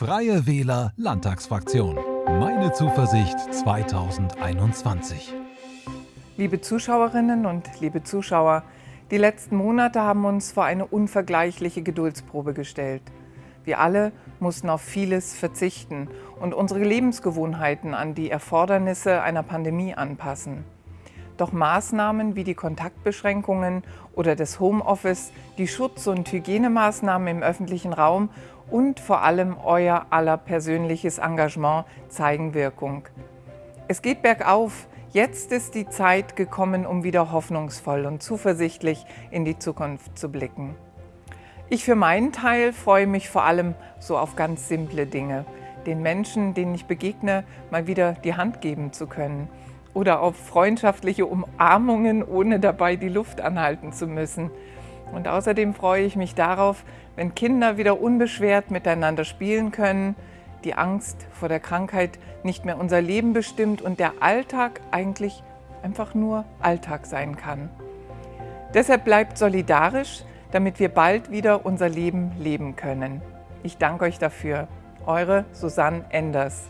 Freie Wähler Landtagsfraktion. Meine Zuversicht 2021. Liebe Zuschauerinnen und liebe Zuschauer, die letzten Monate haben uns vor eine unvergleichliche Geduldsprobe gestellt. Wir alle mussten auf vieles verzichten und unsere Lebensgewohnheiten an die Erfordernisse einer Pandemie anpassen. Doch Maßnahmen wie die Kontaktbeschränkungen oder das Homeoffice, die Schutz- und Hygienemaßnahmen im öffentlichen Raum und vor allem euer aller persönliches Engagement zeigen Wirkung. Es geht bergauf. Jetzt ist die Zeit gekommen, um wieder hoffnungsvoll und zuversichtlich in die Zukunft zu blicken. Ich für meinen Teil freue mich vor allem so auf ganz simple Dinge. Den Menschen, denen ich begegne, mal wieder die Hand geben zu können oder auf freundschaftliche Umarmungen, ohne dabei die Luft anhalten zu müssen. Und außerdem freue ich mich darauf, wenn Kinder wieder unbeschwert miteinander spielen können, die Angst vor der Krankheit nicht mehr unser Leben bestimmt und der Alltag eigentlich einfach nur Alltag sein kann. Deshalb bleibt solidarisch, damit wir bald wieder unser Leben leben können. Ich danke euch dafür. Eure Susanne Enders.